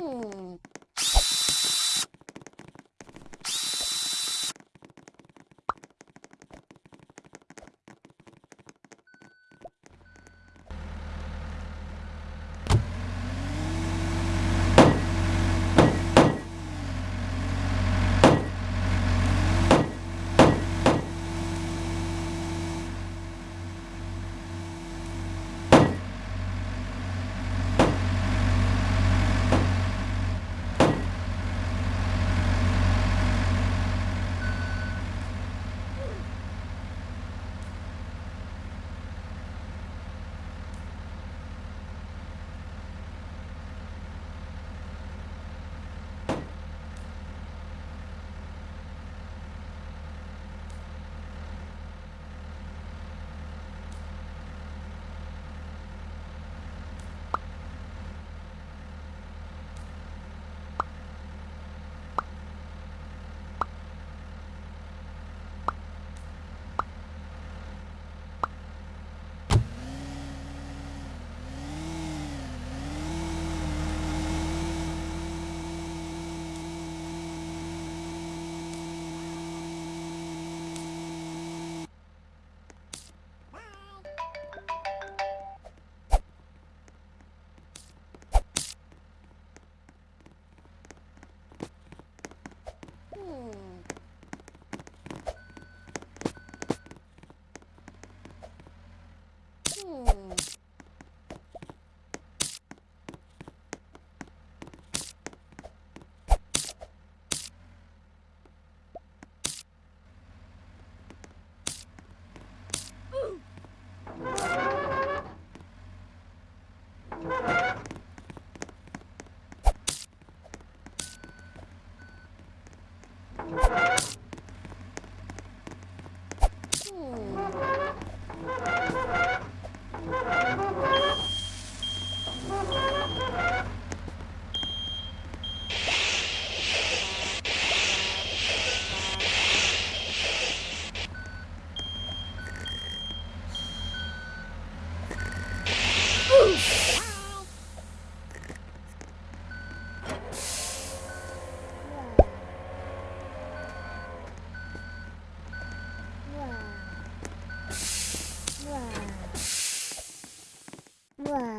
Ooh. Ha ha ha! Wow.